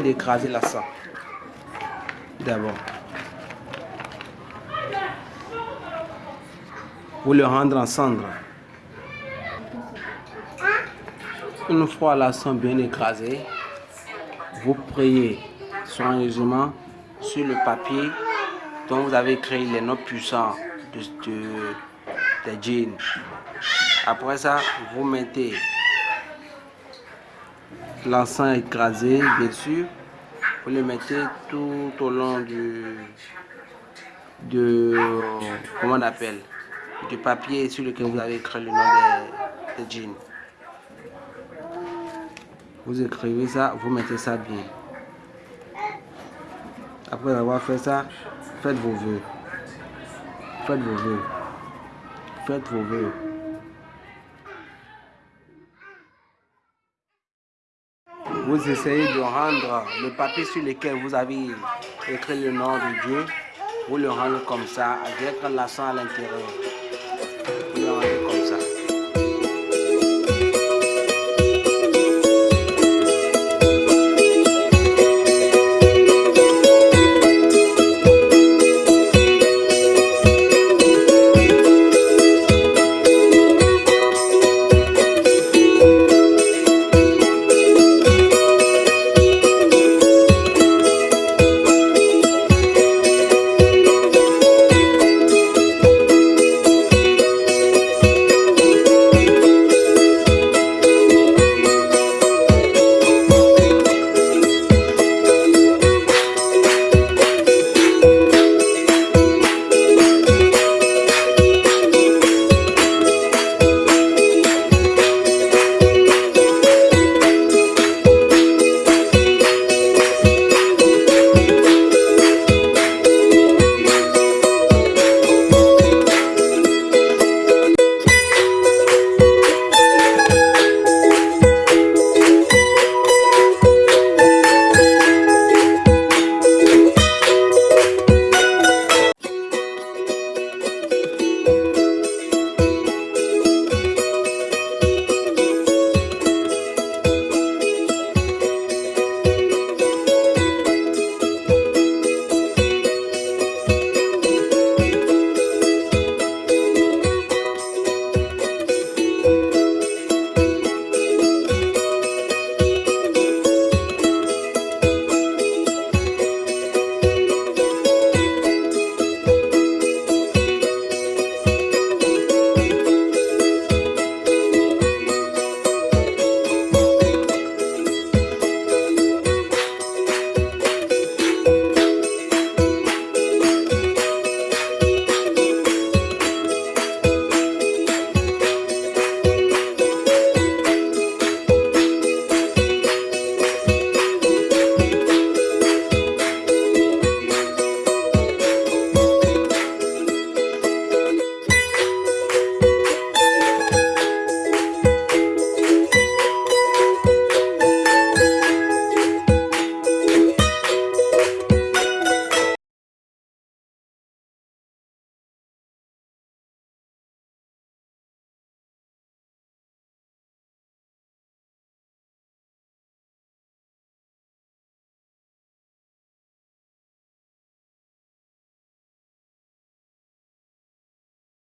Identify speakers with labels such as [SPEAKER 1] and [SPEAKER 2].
[SPEAKER 1] d'écraser la sang. D'abord. Vous le rendre en cendre. Une fois la sang bien écrasé, vous priez soigneusement sur le papier dont vous avez créé les noms puissants de, de, jeans. Après ça, vous mettez l'encens écrasé, bien sûr. Vous le mettez tout au long du, comment on appelle, du papier sur lequel vous avez écrit le nom des, des jeans. Vous écrivez ça, vous mettez ça bien. Après avoir fait ça, faites vos voeux. Faites vos voeux. Faites vos voeux. Vous essayez de rendre le papier sur lequel vous avez écrit le nom de Dieu, vous le rendez comme ça, avec l'accent à l'intérieur.